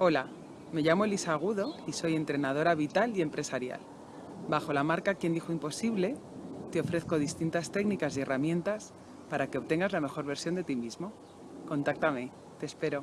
Hola, me llamo Elisa Agudo y soy entrenadora vital y empresarial. Bajo la marca Quien Dijo Imposible, te ofrezco distintas técnicas y herramientas para que obtengas la mejor versión de ti mismo. Contáctame, te espero.